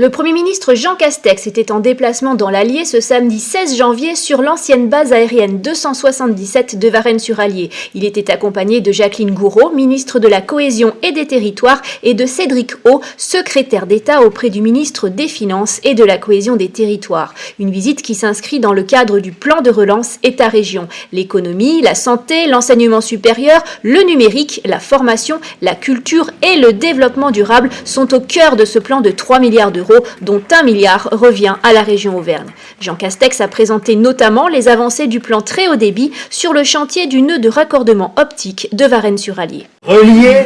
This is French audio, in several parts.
Le Premier ministre Jean Castex était en déplacement dans l'Allier ce samedi 16 janvier sur l'ancienne base aérienne 277 de Varennes-sur-Allier. Il était accompagné de Jacqueline Gouraud, ministre de la Cohésion et des Territoires, et de Cédric O, secrétaire d'État auprès du ministre des Finances et de la Cohésion des Territoires. Une visite qui s'inscrit dans le cadre du plan de relance État-région. L'économie, la santé, l'enseignement supérieur, le numérique, la formation, la culture et le développement durable sont au cœur de ce plan de 3 milliards d'euros dont un milliard revient à la région Auvergne. Jean Castex a présenté notamment les avancées du plan très haut débit sur le chantier du nœud de raccordement optique de Varennes-sur-Allier. Relier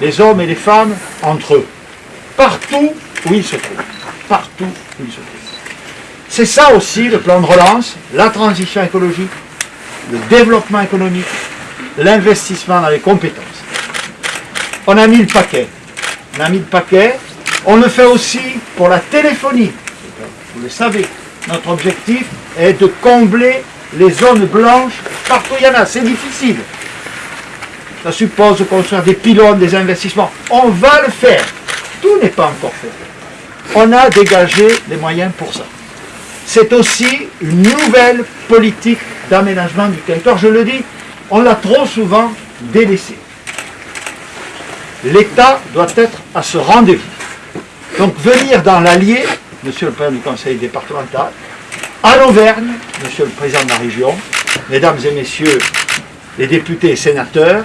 les hommes et les femmes entre eux, partout où ils se trouvent. Partout où ils se trouvent. C'est ça aussi le plan de relance, la transition écologique, le développement économique, l'investissement dans les compétences. On a mis le paquet. On a mis le paquet on le fait aussi pour la téléphonie. Vous le savez, notre objectif est de combler les zones blanches partout il y en a. C'est difficile. Ça suppose de construire des pylônes, des investissements. On va le faire. Tout n'est pas encore fait. On a dégagé les moyens pour ça. C'est aussi une nouvelle politique d'aménagement du territoire. Je le dis, on l'a trop souvent délaissé. L'État doit être à ce rendez-vous. Donc venir dans l'Allier, monsieur le président du conseil départemental, à l'Auvergne, monsieur le président de la région, mesdames et messieurs les députés et sénateurs,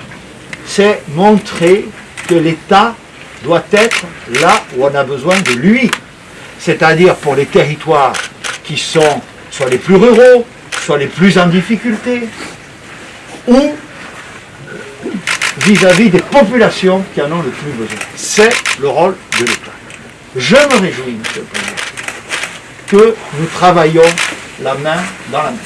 c'est montrer que l'État doit être là où on a besoin de lui. C'est-à-dire pour les territoires qui sont soit les plus ruraux, soit les plus en difficulté, ou vis-à-vis -vis des populations qui en ont le plus besoin. C'est le rôle de l'État. Je me réjouis, Monsieur le Président, que nous travaillons la main dans la main.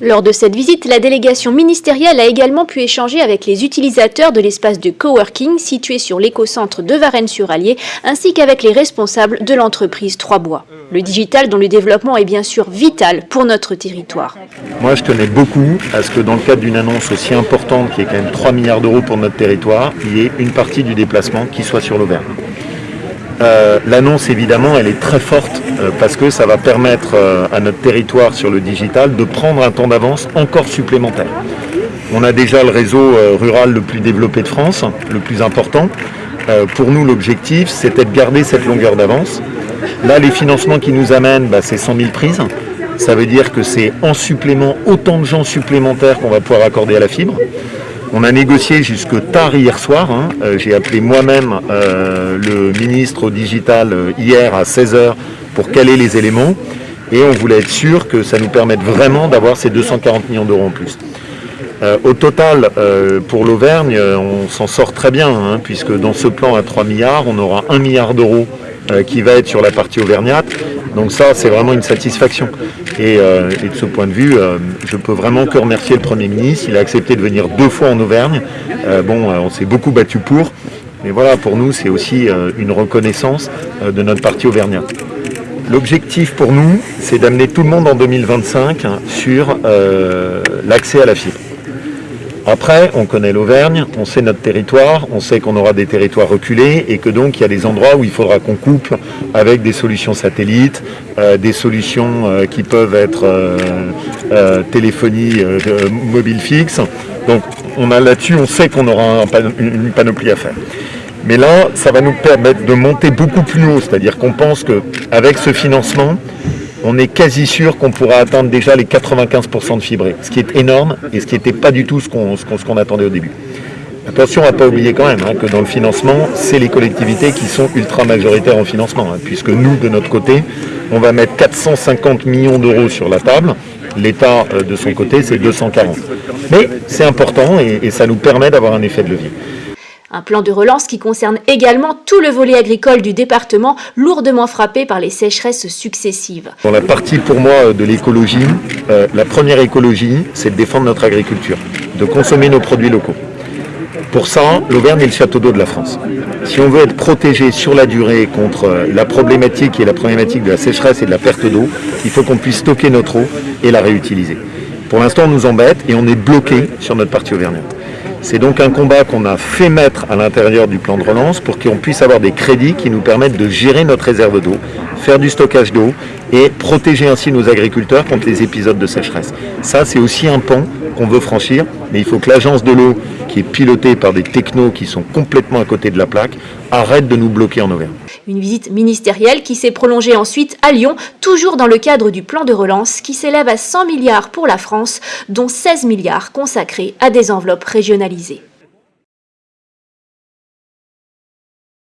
Lors de cette visite, la délégation ministérielle a également pu échanger avec les utilisateurs de l'espace de coworking situé sur l'écocentre de Varennes-sur-Allier, ainsi qu'avec les responsables de l'entreprise Trois Bois. Le digital dont le développement est bien sûr vital pour notre territoire. Moi je tenais beaucoup à ce que dans le cadre d'une annonce aussi importante qui est quand même 3 milliards d'euros pour notre territoire, il y ait une partie du déplacement qui soit sur l'Auvergne. Euh, l'annonce, évidemment, elle est très forte euh, parce que ça va permettre euh, à notre territoire sur le digital de prendre un temps d'avance encore supplémentaire. On a déjà le réseau rural le plus développé de France, le plus important. pour nous, l'objectif, c'était de garder cette longueur d'avance. Là, les financements qui nous amènent, bah, c'est 100 000 prises. Ça veut dire que c'est en supplément autant de gens supplémentaires qu'on va pouvoir accorder à la fibre. On a négocié jusque tard hier soir. Hein. Euh, j'ai appelé moi-même euh, le ministre digital euh, hier à 16h pour caler les éléments. Et on voulait être sûr que ça nous permette vraiment d'avoir ces 240 millions d'euros en plus. au total, pour l'Auvergne, on s'en sort très bien, hein, puisque dans ce plan à 3 milliards, on aura 1 milliard d'euros qui va être sur la partie auvergnate. Donc ça, c'est vraiment une satisfaction. Euh, et, de ce point de vue, euh, je peux vraiment que remercier le Premier ministre. Il a accepté de venir deux fois en Auvergne. Euh, bon, on s'est beaucoup battu pour. Mais voilà, pour nous, c'est aussi une reconnaissance de notre parti auvergnat. L'objectif pour nous, c'est d'amener tout le monde en 2025 sur l'accès à la fibre. Après, on connaît l'Auvergne, on sait notre territoire, on sait qu'on aura des territoires reculés et que donc il y a des endroits où il faudra qu'on coupe avec des solutions satellites, euh, des solutions euh, qui peuvent être euh, téléphonie mobile fixe. Donc on a là-dessus, on sait qu'on aura une panoplie à faire. Mais là, ça va nous permettre de monter beaucoup plus haut, c'est-à-dire qu'on pense qu'avec ce financement, on est quasi sûr qu'on pourra atteindre déjà les 95% de fibré, ce qui est énorme et ce qui n'était pas du tout ce qu'on attendait au début. Attention à ne pas oublier quand même hein, que dans le financement, c'est les collectivités qui sont ultra majoritaires en financement, hein, puisque nous, de notre côté, on va mettre 450 millions d'euros sur la table. L'État, euh, de son côté, c'est 240. Mais c'est important et ça nous permet d'avoir un effet de levier. Un plan de relance qui concerne également tout le volet agricole du département, lourdement frappé par les sécheresses successives. Dans la partie pour moi de l'écologie, euh, la première écologie, c'est de défendre notre agriculture, de consommer nos produits locaux. Pour ça, l'Auvergne est le château d'eau de la France. Si on veut être protégé sur la durée contre euh, la problématique et la problématique de la sécheresse et de la perte d'eau, il faut qu'on puisse stocker notre eau et la réutiliser. Pour l'instant, on nous embête et on est bloqué sur notre partie auvergnate. C'est donc un combat qu'on a fait mettre à l'intérieur du plan de relance pour qu'on puisse avoir des crédits qui nous permettent de gérer notre réserve d'eau, faire du stockage d'eau et protéger ainsi nos agriculteurs contre les épisodes de sécheresse. Ça, c'est aussi un pan qu'on veut franchir, mais il faut que l'agence de l'eau, qui est pilotée par des technos qui sont complètement à côté de la plaque, arrête de nous bloquer en Auvergne. Une visite ministérielle qui s'est prolongée ensuite à Lyon, toujours dans le cadre du plan de relance qui s'élève à 100 milliards pour la France, dont 16 milliards consacrés à des enveloppes régionalisées.